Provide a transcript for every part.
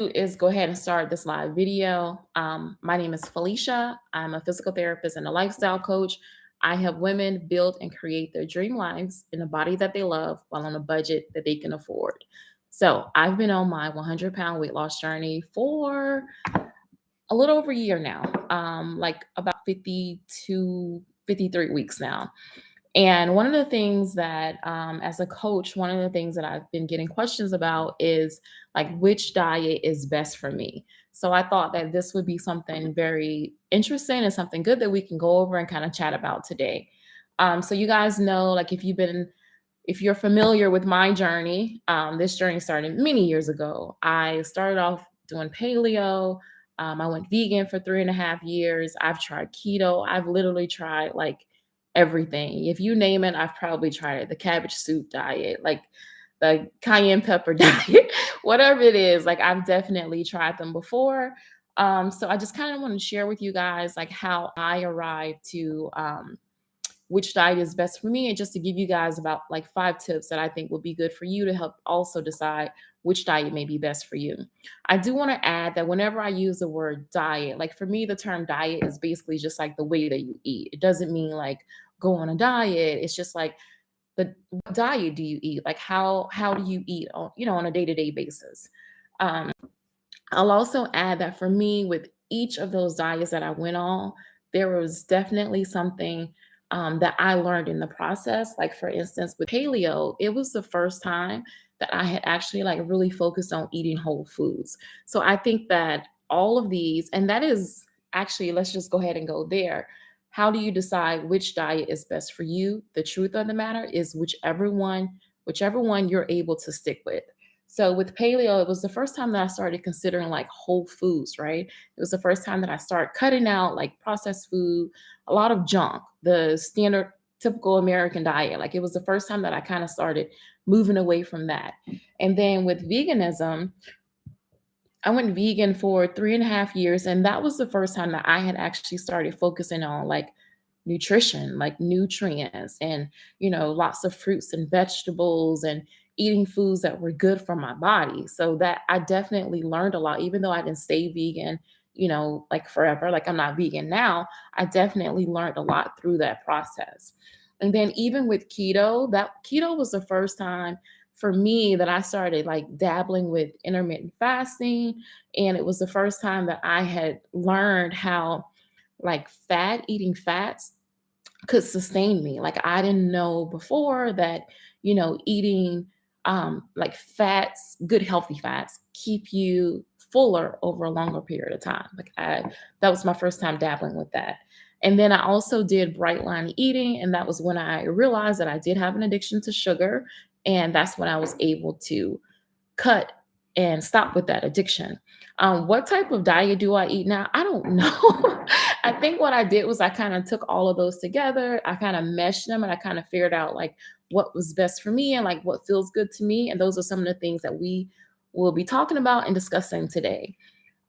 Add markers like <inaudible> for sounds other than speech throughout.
is go ahead and start this live video. Um, my name is Felicia. I'm a physical therapist and a lifestyle coach. I help women build and create their dream lives in a body that they love while on a budget that they can afford. So I've been on my 100 pound weight loss journey for a little over a year now, um, like about 52, 53 weeks now. And one of the things that, um, as a coach, one of the things that I've been getting questions about is like which diet is best for me. So I thought that this would be something very interesting and something good that we can go over and kind of chat about today. Um, so you guys know, like if you've been, if you're familiar with my journey, um, this journey started many years ago. I started off doing paleo. Um, I went vegan for three and a half years. I've tried keto. I've literally tried like everything. If you name it, I've probably tried it. The cabbage soup diet, like the cayenne pepper <laughs> diet, whatever it is, like I've definitely tried them before. Um, so I just kind of want to share with you guys like how I arrived to um, which diet is best for me and just to give you guys about like five tips that I think would be good for you to help also decide which diet may be best for you. I do want to add that whenever I use the word diet, like for me, the term diet is basically just like the way that you eat. It doesn't mean like go on a diet. It's just like the what diet do you eat? Like how how do you eat on you know on a day to day basis? Um, I'll also add that for me, with each of those diets that I went on, there was definitely something um, that I learned in the process. Like for instance, with paleo, it was the first time that I had actually like really focused on eating whole foods. So I think that all of these, and that is actually, let's just go ahead and go there. How do you decide which diet is best for you? The truth of the matter is whichever one, whichever one you're able to stick with. So with paleo, it was the first time that I started considering like whole foods, right? It was the first time that I started cutting out like processed food, a lot of junk, the standard typical American diet. Like it was the first time that I kind of started moving away from that. And then with veganism, I went vegan for three and a half years, and that was the first time that I had actually started focusing on like nutrition, like nutrients, and you know, lots of fruits and vegetables, and eating foods that were good for my body. So that I definitely learned a lot, even though I didn't stay vegan, you know, like forever. Like I'm not vegan now. I definitely learned a lot through that process. And then even with keto, that keto was the first time for me that I started like dabbling with intermittent fasting. And it was the first time that I had learned how like fat, eating fats could sustain me. Like I didn't know before that, you know, eating um like fats, good healthy fats keep you fuller over a longer period of time. Like I that was my first time dabbling with that. And then I also did bright line eating and that was when I realized that I did have an addiction to sugar and that's when I was able to cut and stop with that addiction. Um, what type of diet do I eat now? I don't <laughs> know. I think what I did was I kind of took all of those together. I kind of meshed them and I kind of figured out like what was best for me and like what feels good to me. And those are some of the things that we will be talking about and discussing today.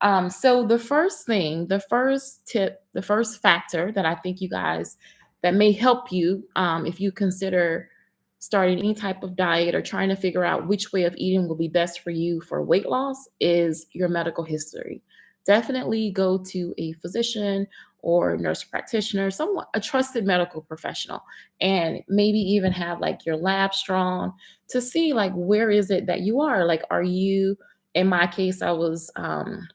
Um, so the first thing, the first tip, the first factor that I think you guys that may help you um, if you consider starting any type of diet or trying to figure out which way of eating will be best for you for weight loss is your medical history. Definitely go to a physician or nurse practitioner, someone a trusted medical professional, and maybe even have like your lab drawn to see like where is it that you are. Like, are you? In my case, I was um,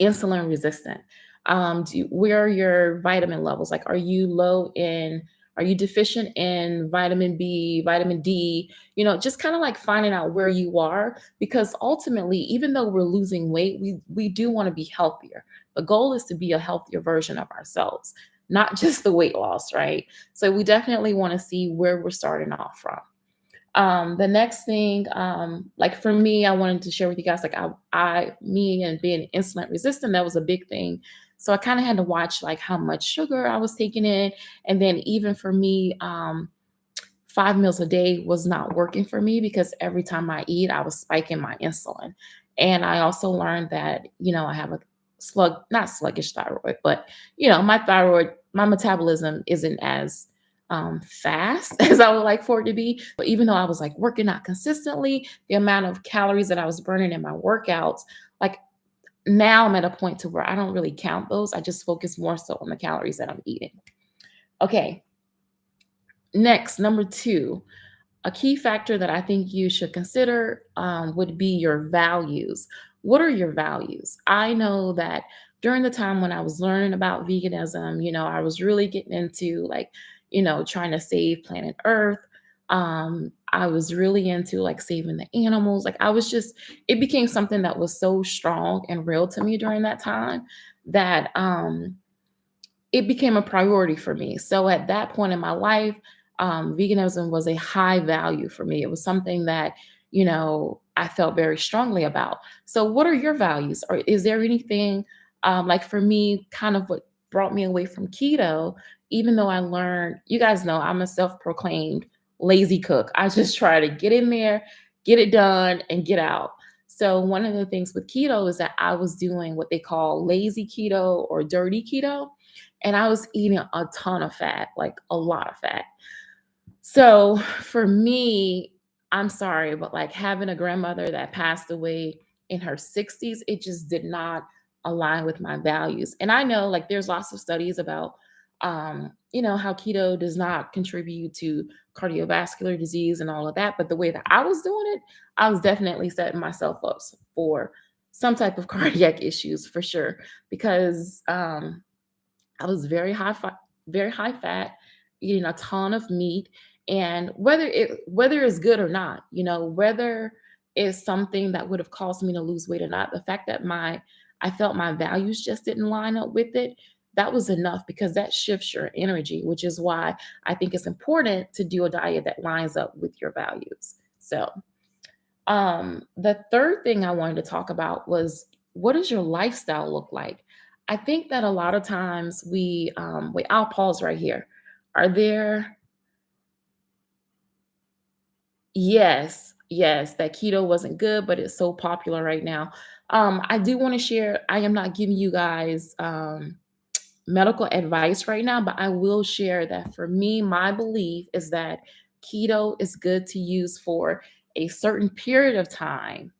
insulin resistant. Um, do where are your vitamin levels? Like, are you low in are you deficient in vitamin B, vitamin D? You know, just kind of like finding out where you are because ultimately, even though we're losing weight, we we do want to be healthier. The goal is to be a healthier version of ourselves, not <laughs> just the weight loss, right? So we definitely want to see where we're starting off from. Um, the next thing, um, like for me, I wanted to share with you guys, like I, I, me and being insulin resistant, that was a big thing so I kind of had to watch like how much sugar I was taking in. And then even for me, um, five meals a day was not working for me because every time I eat, I was spiking my insulin. And I also learned that, you know, I have a slug, not sluggish thyroid, but, you know, my thyroid, my metabolism isn't as um, fast <laughs> as I would like for it to be. But even though I was like working out consistently, the amount of calories that I was burning in my workouts, like now I'm at a point to where I don't really count those. I just focus more so on the calories that I'm eating. Okay. Next, number two, a key factor that I think you should consider um, would be your values. What are your values? I know that during the time when I was learning about veganism, you know, I was really getting into like, you know, trying to save planet Earth. Um, I was really into like saving the animals. Like I was just, it became something that was so strong and real to me during that time that um it became a priority for me. So at that point in my life, um, veganism was a high value for me. It was something that, you know, I felt very strongly about. So, what are your values? Or is there anything um, like for me, kind of what brought me away from keto? Even though I learned, you guys know I'm a self proclaimed lazy cook. I just <laughs> try to get in there, get it done, and get out. So, one of the things with keto is that I was doing what they call lazy keto or dirty keto and I was eating a ton of fat, like a lot of fat. So for me, I'm sorry, but like having a grandmother that passed away in her 60s, it just did not align with my values. And I know like there's lots of studies about um, you know, how keto does not contribute to cardiovascular disease and all of that. But the way that I was doing it, I was definitely setting myself up for some type of <laughs> cardiac issues for sure. Because um, I was very high very high fat, eating a ton of meat, and whether it whether it's good or not, you know, whether it's something that would have caused me to lose weight or not, the fact that my I felt my values just didn't line up with it, that was enough because that shifts your energy, which is why I think it's important to do a diet that lines up with your values. So, um, the third thing I wanted to talk about was what does your lifestyle look like? I think that a lot of times we, um, wait, I'll pause right here. Are there, yes, yes, that keto wasn't good, but it's so popular right now. Um, I do want to share, I am not giving you guys um, medical advice right now, but I will share that for me, my belief is that keto is good to use for a certain period of time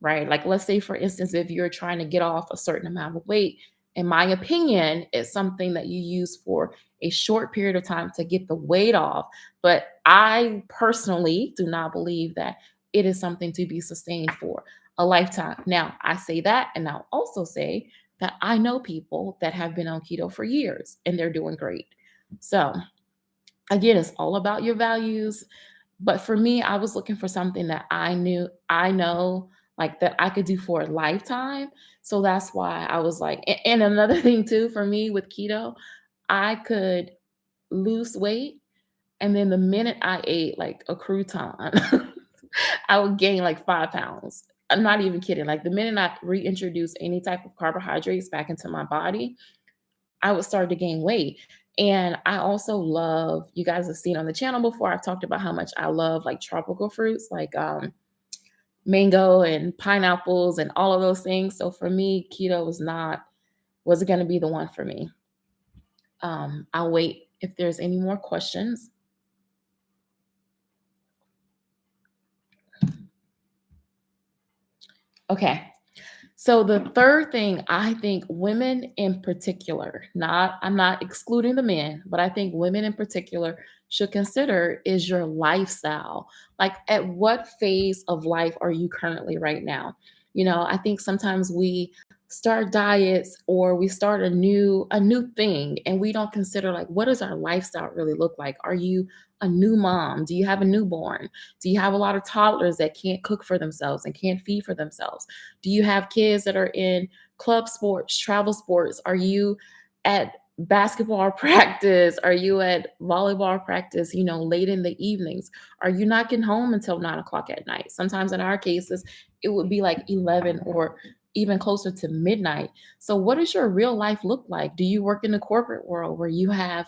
right? Like, let's say, for instance, if you're trying to get off a certain amount of weight, in my opinion, it's something that you use for a short period of time to get the weight off. But I personally do not believe that it is something to be sustained for a lifetime. Now, I say that, and I'll also say that I know people that have been on keto for years and they're doing great. So, again, it's all about your values. But for me, I was looking for something that I knew, I know, like that I could do for a lifetime. So that's why I was like, and another <laughs> thing too for me with keto, I could lose weight. And then the minute I ate like a crouton, <laughs> I would gain like five pounds. I'm not even kidding. Like the minute I reintroduce any type of carbohydrates back into my body, I would start to gain weight. And I also love, you guys have seen on the channel before, I've talked about how much I love like tropical fruits, like um, mango and pineapples and all of those things. So for me, keto was not, was it going to be the one for me. Um, I'll wait if there's any more questions. Okay. So the third thing I think women in particular, not I'm not excluding the men, but I think women in particular should consider is your lifestyle. Like at what phase of life are you currently right now? You know, I think sometimes we start diets or we start a new a new thing and we don't consider like what does our lifestyle really look like? Are you a new mom? Do you have a newborn? Do you have a lot of toddlers that can't cook for themselves and can't feed for themselves? Do you have kids that are in club sports, travel sports? Are you at basketball <laughs> practice? Are you at volleyball practice, you know, late in the evenings? Are you not getting home until nine o'clock at night? Sometimes in our cases, it would be like 11 or even closer to midnight. So, what does your real life look like? Do you work in the corporate world where you have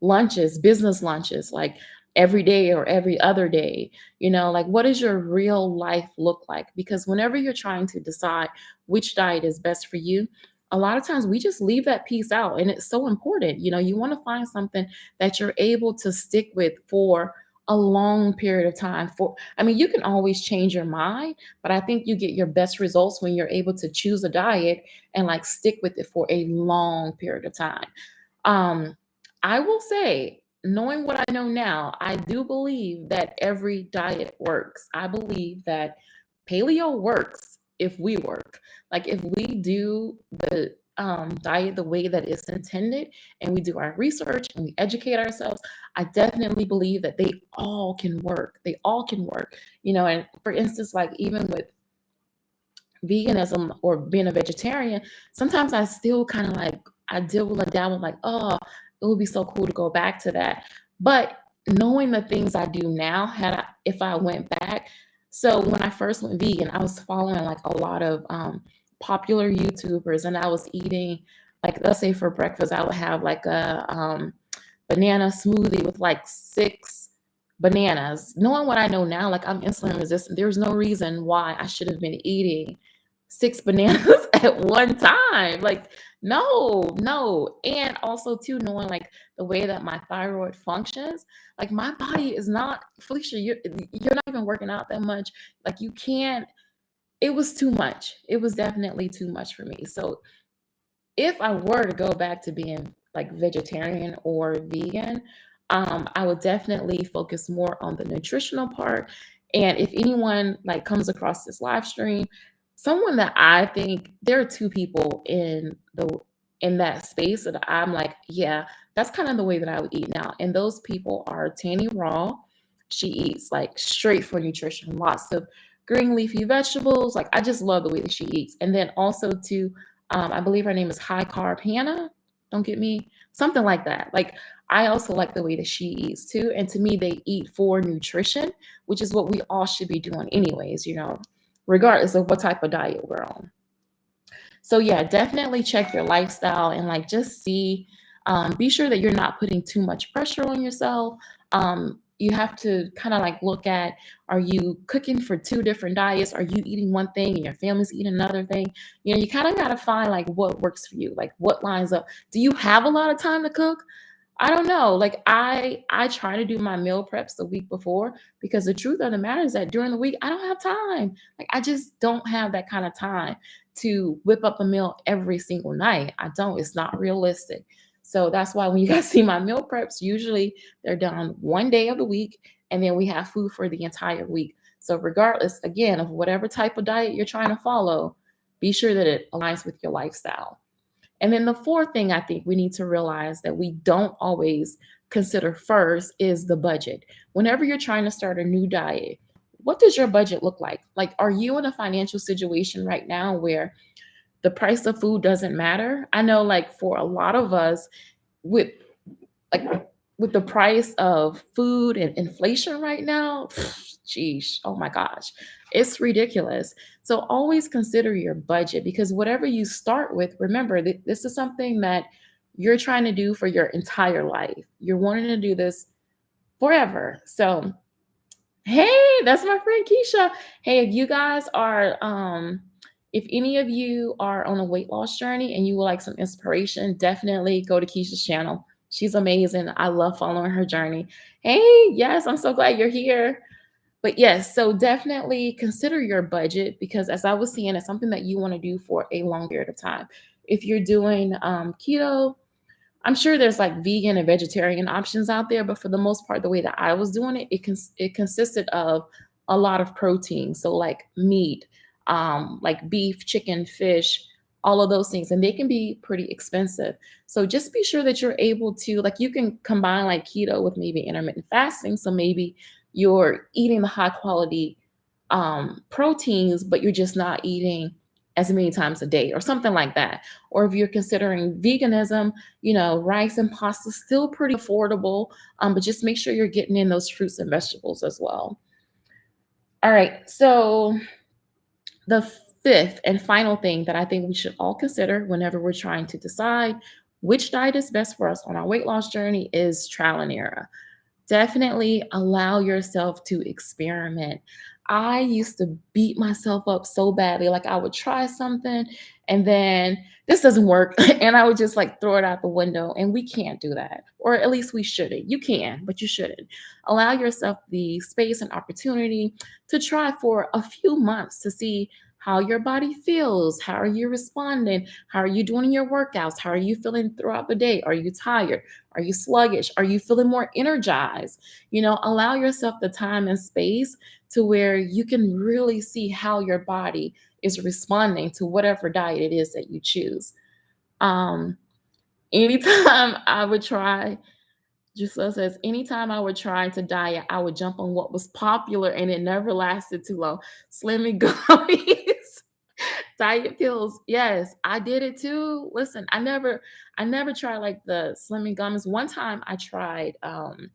lunches, business lunches, like every day or every other day? You know, like what does your real life look like? Because whenever you're trying to decide which diet is best for you, a lot of times we just leave that piece out and it's so important. You know, you want to find something that you're able to stick with for a long period of time for I mean, you can always change your mind, but I think you get your best results when you're able to choose a diet and like stick with it for a long period of time. Um, I will say, knowing what I know now, I do believe that every diet works. I believe that paleo works if we work. Like if we do the um, diet the way that it's intended and we do our research and we educate ourselves, I definitely believe that they all can work. They all can work. You know, and for instance, like even with veganism or being a vegetarian, sometimes I still kind of like I deal with a dabble like, oh, it would be so cool to go back to that. But knowing the things I do now, had I if I went back, so when I first went vegan, I was following like a lot of um, popular YouTubers, and I was eating like let's say for breakfast, I would have like a um, banana smoothie with like six bananas. Knowing what I know now, like I'm insulin resistant, there's no reason why I should have been eating six bananas <laughs> at one time. Like, no, no. And also, too, knowing like the way that my thyroid functions, like my body is not, Felicia, you're, you're not even working out that much. Like, you can't, it was too much. It was definitely too much for me. So, if I were to go back to being like vegetarian or vegan, um, I would definitely focus more on the nutritional part. And if anyone like comes across this live stream, someone that I think there are two people in the in that space that I'm like, yeah, that's kind of the way that I would eat now. And those people are Tanny Raw. She eats like straight for nutrition, lots of green leafy vegetables. Like I just love the way that she eats. And then also too, um, I believe her name is High Carb Hannah. Don't get me something like that. Like I also like the way that she eats too. And to me, they eat for nutrition, which is what we all should be doing, anyways, you know, regardless of what type of diet we're on. So, yeah, definitely check your lifestyle and like just see, um, be sure that you're not putting too much pressure on yourself. Um, you have to kind of like look at are you cooking for two different diets are you eating one thing and your family's eating another thing you know you kind of got to find like what works for you like what lines up do you have a lot of time to cook I don't know. Like I I try to do my meal preps the week before because the truth of the matter is that during the week I don't have time. Like I just don't have that kind of time to whip up a meal every single night. I don't. It's not realistic. So that's why when you guys <laughs> see my meal preps, usually they're done one day of the week and then we have food for the entire week. So regardless again of whatever type of diet you're trying to follow, be sure that it aligns with your lifestyle. And then the fourth thing I think we need to realize that we don't always consider first is the budget. Whenever you're trying to start a new diet, what does your budget look like? Like, are you in a financial situation right now where the price of food doesn't matter? I know, like, for a lot of us, with like with the price of food and inflation right now, <sighs> geez, oh my gosh, it's ridiculous. So always consider your budget because whatever you start with, remember that this is something that you're trying to do for your entire life. You're wanting to do this forever. So, hey, that's my friend Keisha. Hey, if you guys are um if any of you are on a weight loss journey and you would like some inspiration, definitely go to Keisha's channel. She's amazing. I love following her journey. Hey, yes, I'm so glad you're here. But yes, so definitely consider your budget because as I was saying, it's something that you want to do for a long period of time. If you're doing um, keto, I'm sure there's like vegan and vegetarian options out there, but for the most part, the way that I was doing it, it cons- it consisted of a lot of protein, so like meat, um, like beef, chicken, fish, all of those things, and they can be pretty expensive. So just be sure that you're able to like you can combine like keto with maybe intermittent fasting. So maybe you're eating the high quality um, proteins, but you're just not eating as many times a day or something like that. Or if you're considering veganism, you know, rice and pasta still pretty affordable, um, but just make sure you're getting in those fruits and vegetables as well. All right, so the fifth and final thing that I think we should all consider whenever we're trying to decide which diet is best for us on our weight loss journey is trial and error definitely allow yourself to experiment. I used to beat myself up so badly. Like I would try something and then this doesn't work. <laughs> and I would just like throw it out the window. And we can't do that. Or at least we shouldn't. You can, but you shouldn't. Allow yourself the space and opportunity to try for a few months to see how your body feels. How are you responding? How are you doing your workouts? How are you feeling throughout the day? Are you tired? Are you sluggish? Are you feeling more energized? You know, allow yourself the time and space to where you can really see how your body is responding to whatever diet it is that you choose. Um, anytime <laughs> I would try, Giselle says, anytime I would try to diet, I would jump on what was popular and it never lasted too long. Slim and <laughs> diet pills. Yes, I did it too. Listen, I never, I never tried like the slimming gummies. One time I tried um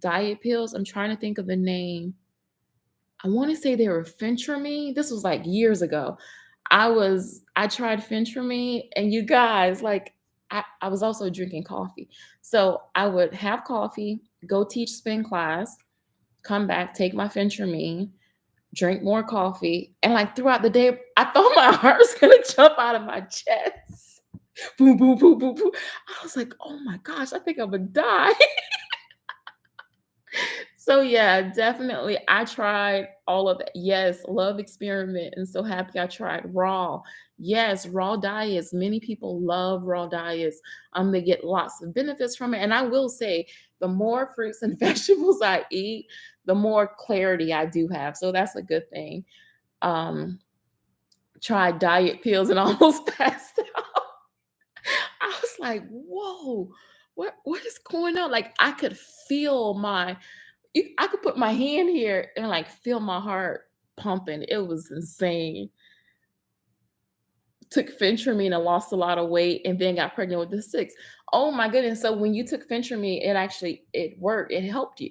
diet pills. I'm trying to think of the name I wanna say they were Phentermine. This was, like, years ago. I was I tried Phentermine, and you guys, like, I I was also drinking coffee. So, I would have coffee, go teach spin class, come back, take my Phentermine, drink more coffee, and, like, throughout the day, I thought my <laughs> heart was gonna jump out of my chest. Boom, boom, boom, boom, boom. I was like, "Oh my gosh, I think Imma die." <laughs> So yeah, definitely. I tried all of that. Yes, love experiment and so happy I tried raw. Yes, raw diets. Many people love raw diets. Um, they get lots of benefits from it. And I will say, the more fruits and <laughs> vegetables I eat, the more clarity I do have. So that's a good thing. Um, tried diet pills and almost passed out. I was like, whoa, what what is going on? Like I could feel my I could put my hand here and, like, feel my heart pumping. It was insane. Took Phentermine and lost a lot of weight and then got pregnant with the 6th. Oh my goodness, so when you took Phentermine, it actually it worked, it helped you.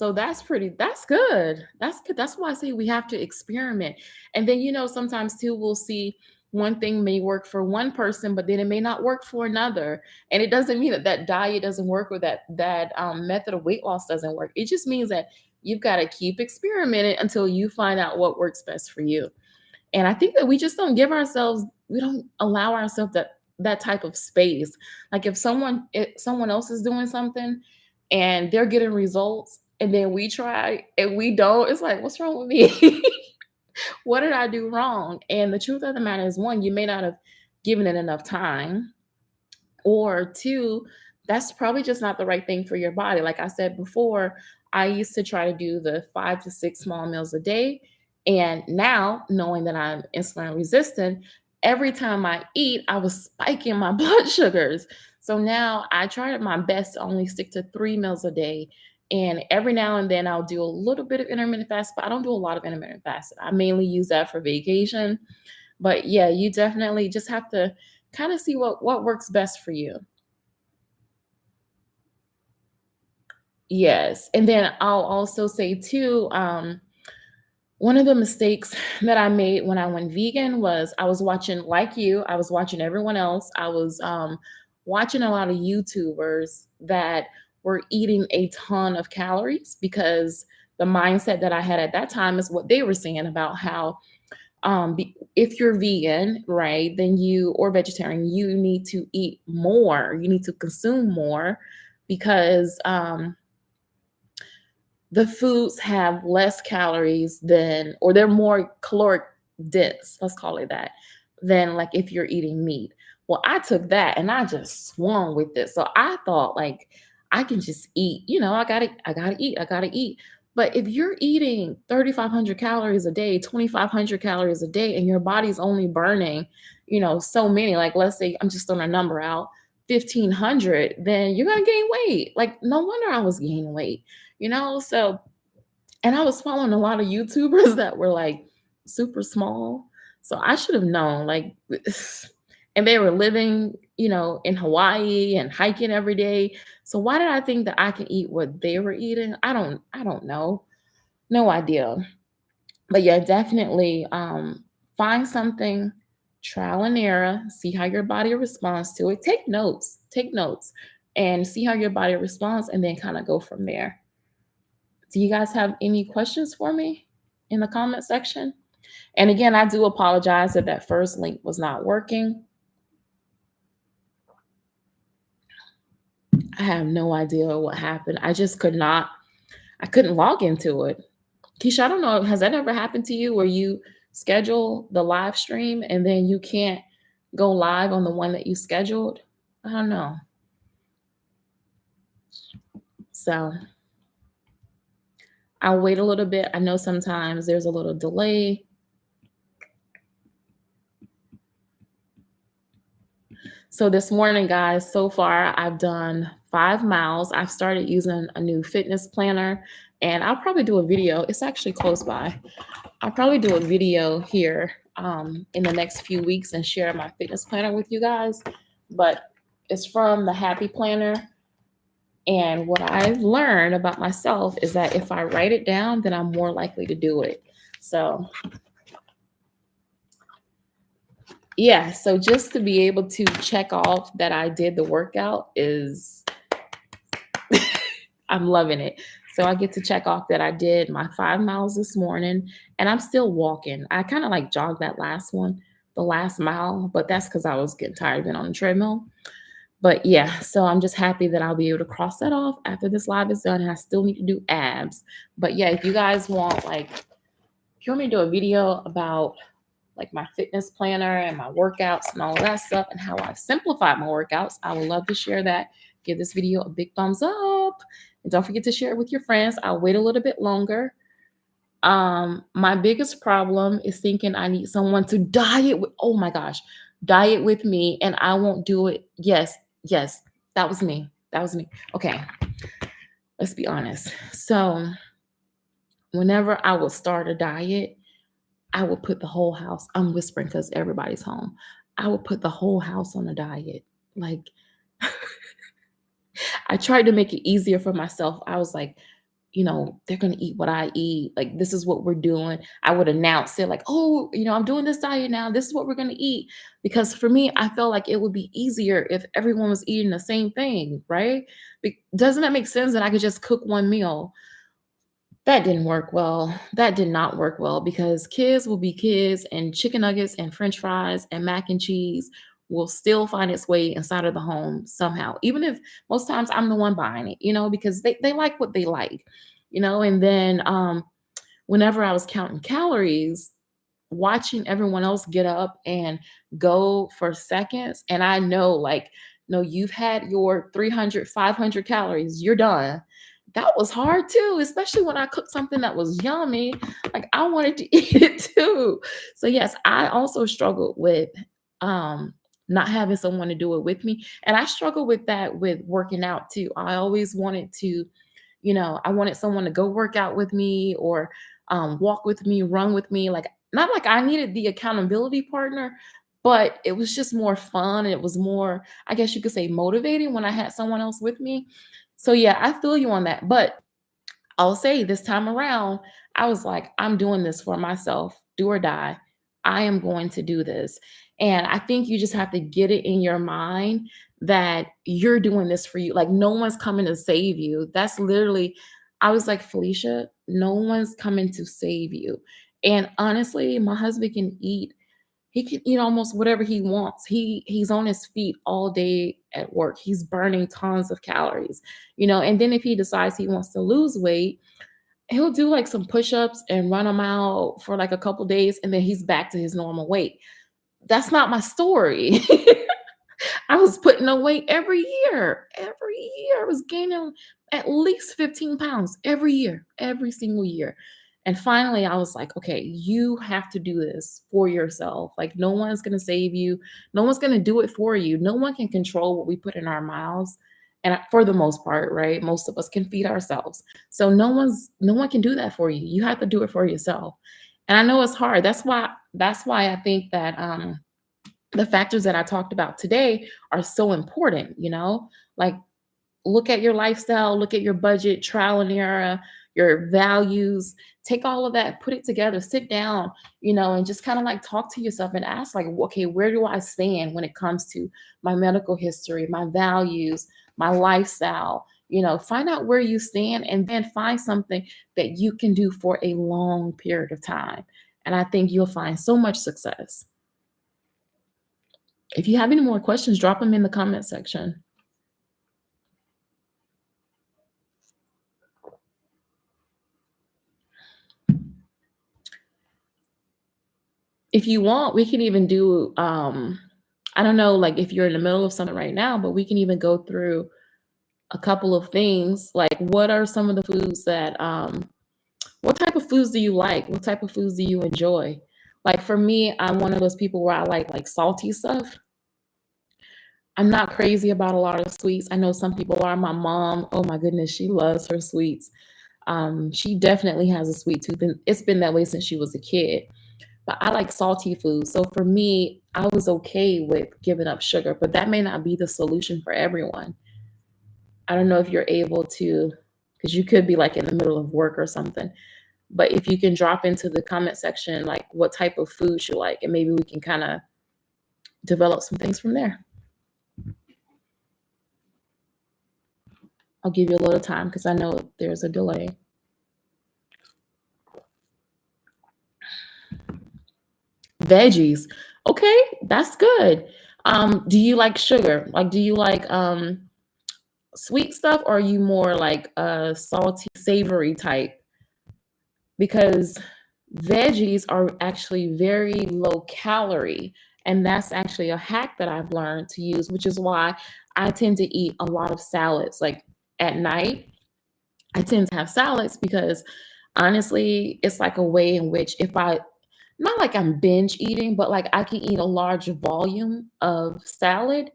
So that's pretty that's good. That's good. That's why I say we have to experiment. And then, you know, sometimes too, we'll see one thing may work for one person, but then it may not work for another. And it doesn't mean that that diet doesn't work or that that um, method of weight loss doesn't work. It just means that you've got to keep experimenting until you find out what works best for you. And I think that we just don't give ourselves, we don't allow ourselves that that type of space. Like if someone if someone else is doing something and they're getting results and then we try and we don't, it's like, what's wrong with me? <laughs> what did I do wrong? And the truth of the matter is one, you may not have given it enough time or two, that's probably just not the right thing for your body. Like I said before, I used to try to do the five to six small meals a day. And now, knowing that I'm insulin resistant, every time I eat, I was spiking my <laughs> blood sugars. So now I try my best to only stick to three meals a day. And every now and then I'll do a little bit of intermittent fast, but I don't do a lot of intermittent fasting. I mainly use that for vacation. But yeah, you definitely just have to kind of see what what works best for you. Yes, and then I'll also say too, um, one of the mistakes that I made when I went vegan was I was watching, like you, I was watching everyone else. I was um, watching a lot of YouTubers that were eating a ton of calories because the mindset that I had at that time is what they were saying about how um if you're vegan right then you or vegetarian you need to eat more you need to consume more because um the foods have less calories than or they're more caloric dense let's call it that than like if you're eating meat. Well i took that and i just swung with it. So i thought like i can just eat you know i gotta i gotta eat i gotta eat. But if you're eating 3500 calories a day 2500 calories a day and your body's only burning you know so many like let's say i'm just throwing a number out 1500 then you're gonna gain weight. Like no wonder i was gaining weight you know? So and I was following a lot of YouTubers <laughs> that were like super small. So I should have known, like, <sighs> and they were living, you know, in Hawaii and hiking every day. So why did I think that I can eat what they were eating? I don't, I don't know. No idea. But yeah, definitely um, find something, trial and error, see how your body responds to it. Take notes, take notes, and see how your body responds, and then kind of go from there. Do you guys have any questions for me? in the comment section. And again, I do apologize that that first link was not working. I have no idea what happened. I just could not, I couldn't log into it. Keisha, I don't know, has that ever happened to you where you schedule the live stream and then you can't go live on the one that you scheduled? I don't know. So I'll wait a little bit. I know sometimes there's a little delay. So this morning, guys, so far I've done five miles. I've started using a new fitness planner and I'll probably do a video. It's actually close by. I'll probably do a video here um, in the next few weeks and share my fitness planner with you guys. But it's from the Happy Planner. And what I've learned about myself is that if I write it down, then I'm more likely to do it. So yeah, so just to be able to check off that I did the workout is I'm loving it. So I get to check off that I did my five miles this morning and I'm still walking. I kind of like jogged that last one, the last mile, but that's because I was getting tired of being on the treadmill. But yeah, so I'm just happy that I'll be able to cross that off after this live is done. And I still need to do abs. But yeah, if you guys want like, if you want me to do a video about like my fitness planner and my workouts and all that stuff and how I've simplified my workouts, I would love to share that. Give this video a big thumbs up and don't forget to share it with your friends. I'll wait a little bit longer. Um, my biggest problem is thinking I need someone to diet with, oh my gosh, diet with me and I won't do it. Yes, yes, that was me. That was me. Okay, let's be honest. So, whenever I would start a diet, I would put the whole house, I'm whispering because everybody's home. I would put the whole house on a diet. Like, <laughs> I tried to make it easier for myself. I was like, you know, they're going to eat what I eat. Like, this is what we're doing. I would announce it, like, oh, you know, I'm doing this diet now. This is what we're going to eat. Because for me, I felt like it would be easier if everyone was eating the same thing, right? Be- doesn't that make sense that I could just cook one meal? That didn't work well. That did not work well because kids will be kids, and chicken nuggets and french fries and mac and cheese will still find its way inside of the home somehow, even if most times I'm the one buying it, you know, because they, they like what they like, you know. And then um, whenever I was counting calories, watching everyone else get up and go for seconds, and I know, like, no, you've had your 300, 500 calories, you're done that was hard too, especially when I cooked something that was yummy. Like I wanted to <laughs> eat it too. So yes, I also struggled with um not having someone to do it with me. And I struggle with that with working out too. I always wanted to, you know, I wanted someone to go work out with me or um, walk with me, run with me. Like, not like I needed the accountability partner, but it was just more fun. It was more, I guess you could say, motivating when I had someone else with me. So, yeah, I feel you on that. But I'll say this time around, I was like, I'm doing this for myself, do or die. I am going to do this. And I think you just have to get it in your mind that you're doing this for you. Like, no one's coming to save you. That's literally, I was like, Felicia, no one's coming to save you. And honestly, my husband can eat he can eat almost whatever he wants. He he's on his feet all day at work. He's burning tons of calories, you know. And then if he decides he wants to lose weight, he'll do like some push-ups and run them out for like a couple days and then he's back to his normal weight. That's not my story. <laughs> I was putting weight every year. Every year I was gaining at least 15 pounds every year, every single year. And finally, I was like, okay, you have to do this for yourself. Like, no one's going to save you. No one's going to do it for you. No one can control what we put in our mouths. And for the most part, right? Most of us can feed ourselves. So no one's no one can do that for you. You have to do it for yourself. And I know it's hard. That's why that's why I think that um the factors that I talked about today are so important, you know? Like look at your lifestyle, look at your budget, trial and error, your values, take all of that, put it together, sit down, you know, and just kind of like talk to yourself and ask, like, okay, where do I stand when it comes to my medical history, my values, my lifestyle? You know, find out where you stand and then find something that you can do for a long period of time. And I think you'll find so much success. If you have any more questions, drop them in the comment section. If you want, we can even do, um, I don't know, like if you're in the middle of something right now, but we can even go through a couple of things. Like what are some of the foods that, um, what type of foods do you like? What type of foods do you enjoy? Like for me, I'm one of those people where I like like salty stuff. I'm not crazy about a lot of sweets. I know some people are. My mom, oh my goodness, she loves her sweets. Um, she definitely has a sweet tooth, and it's been that way since she was a kid. But I like salty food. So for me, I was okay with giving up sugar, but that may not be the solution for everyone. I don't know if you're able to, because you could be like in the middle of work or something. But if you can drop into the comment section, like what type of food you like, and maybe we can kind of develop some things from there. I'll give you a little time because I know there's a delay. Veggies. Okay, that's good. Um, do you like sugar? Like, do you like um sweet stuff or are you more like a salty, savory type? Because veggies are actually very low calorie. And that's actually a hack that I've learned to use, which is why I tend to eat a lot of salads. Like at night, I tend to have salads because honestly, it's like a way in which if I not like I'm binge eating, but like I can eat a large volume of salad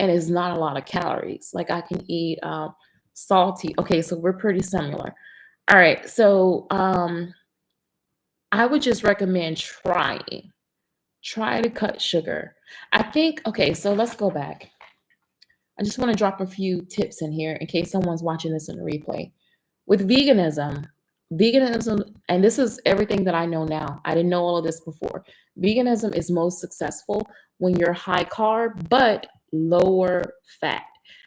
and it's not a lot of calories. Like I can eat um, salty. Okay, so we're pretty similar. All right, so um, I would just recommend trying. Try to cut sugar. I think, okay, so let's go back. I just want to drop a few tips in here in case someone's watching this in a replay. With veganism, veganism, and this is everything that I know now. I didn't know all of this before. Veganism is most successful when you're high carb, but lower fat.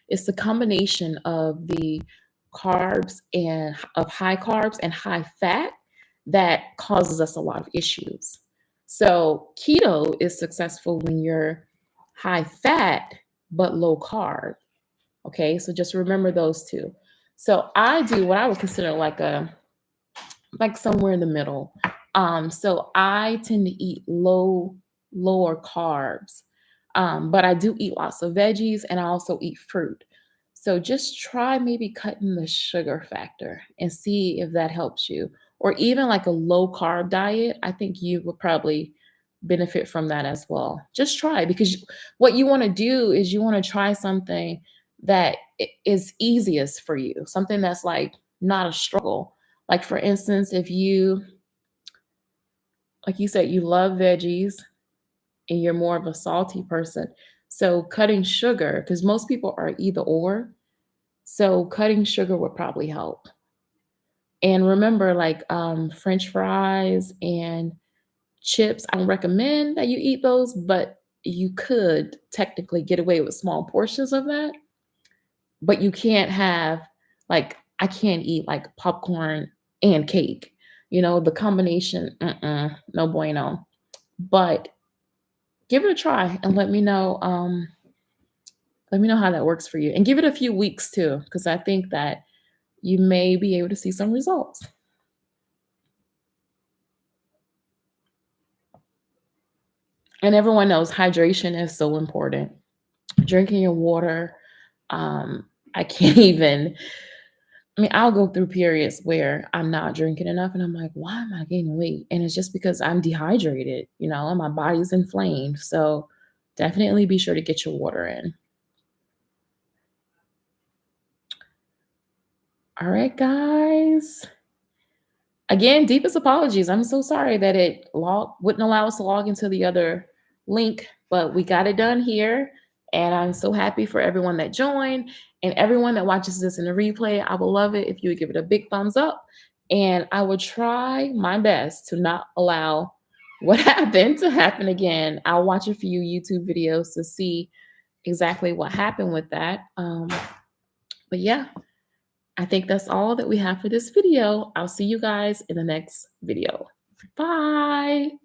It's the combination of the carbs and of high carbs and high fat that causes us a lot of issues. So keto is successful when you're high fat but low carb. Okay, so just remember those two. So I do what I would consider like a like somewhere in the middle. Um, so I tend to eat low, lower carbs, um, but I do eat lots of veggies and I also eat fruit. So just try maybe cutting the sugar factor and see if that helps you. Or even like a low carb diet, I think you would probably benefit from that as well. Just try because what you want to do is you want to try something that is easiest for you, something that's like not a struggle. Like for instance, if you like you said you love veggies and you're more of a salty person. So cutting sugar because most people are either or. So cutting sugar would probably help. And remember like um french fries and chips. I don't recommend that you eat those, but you could technically get away with small portions of that. But you can't have like I can't eat like popcorn and cake. You know, the combination, mm-mm, no bueno. But give it a try and let me know. Um, let me know how that works for you, and give it a few weeks too, because I think that you may be able to see some results. and everyone knows hydration is so important. Drinking your water. Um, I can't <laughs> even, I mean, I'll go through periods where I'm not drinking enough and I'm like, why am I gaining weight? And it's just because I'm dehydrated, you know, and my body's inflamed. So definitely be sure to get your water in. All right, guys. Again, deepest apologies. I'm so sorry that it log wouldn't allow us to log into the other link, but we got it done here. And I'm so happy for everyone that joined and everyone that watches this in the replay. I would love it if you would give it a big thumbs up. And I would try my best to not allow <laughs> what happened to happen again. I'll watch a few YouTube videos to see exactly what happened with that. Um, but yeah, I think that's all that we have for this video. I'll see you guys in the next video. Bye.